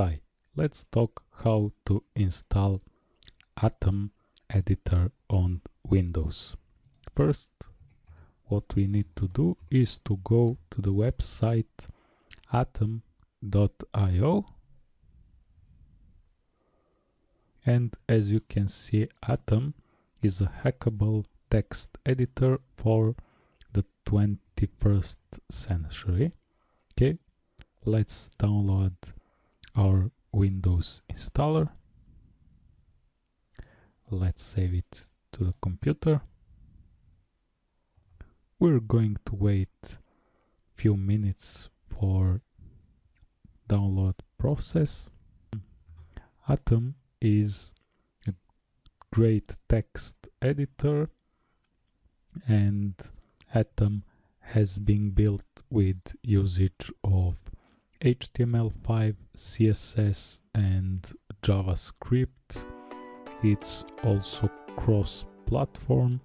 Hi, let's talk how to install Atom editor on Windows. First, what we need to do is to go to the website atom.io and as you can see Atom is a hackable text editor for the 21st century. Okay, let's download our Windows installer. Let's save it to the computer. We're going to wait few minutes for download process. Atom is a great text editor and Atom has been built with usage of HTML5, CSS and JavaScript. It's also cross-platform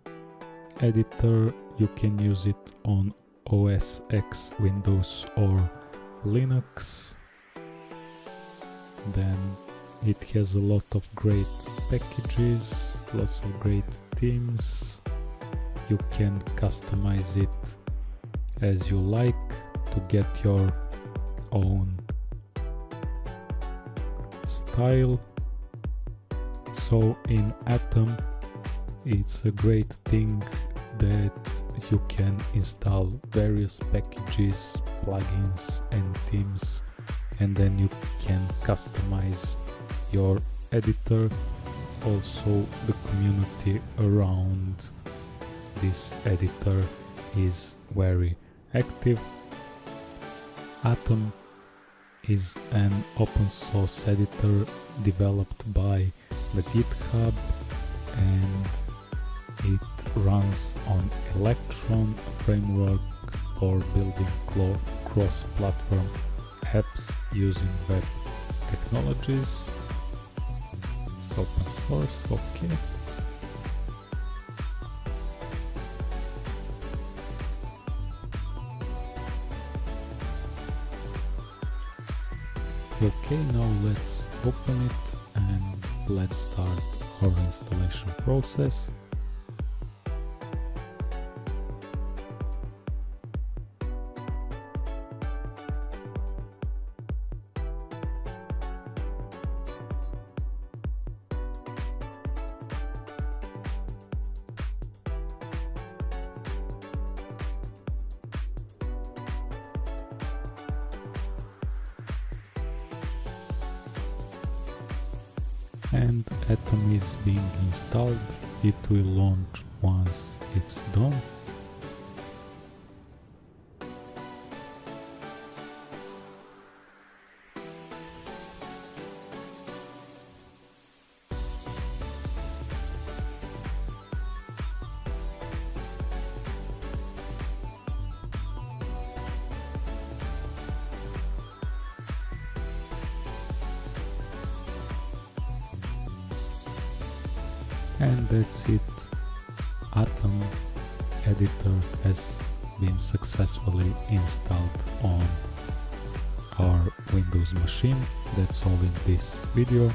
editor. You can use it on OS X, Windows or Linux. Then it has a lot of great packages, lots of great themes. You can customize it as you like to get your own style. So in atom it's a great thing that you can install various packages plugins and themes and then you can customize your editor. Also the community around this editor is very active. Atom is an open source editor developed by the GitHub and it runs on Electron framework for building cross-platform apps using web technologies. It's open source, okay. Okay, now let's open it and let's start our installation process. And Atom is being installed. It will launch once it's done. And that's it. Atom editor has been successfully installed on our windows machine. That's all in this video.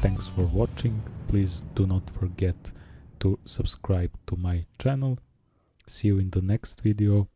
Thanks for watching. Please do not forget to subscribe to my channel. See you in the next video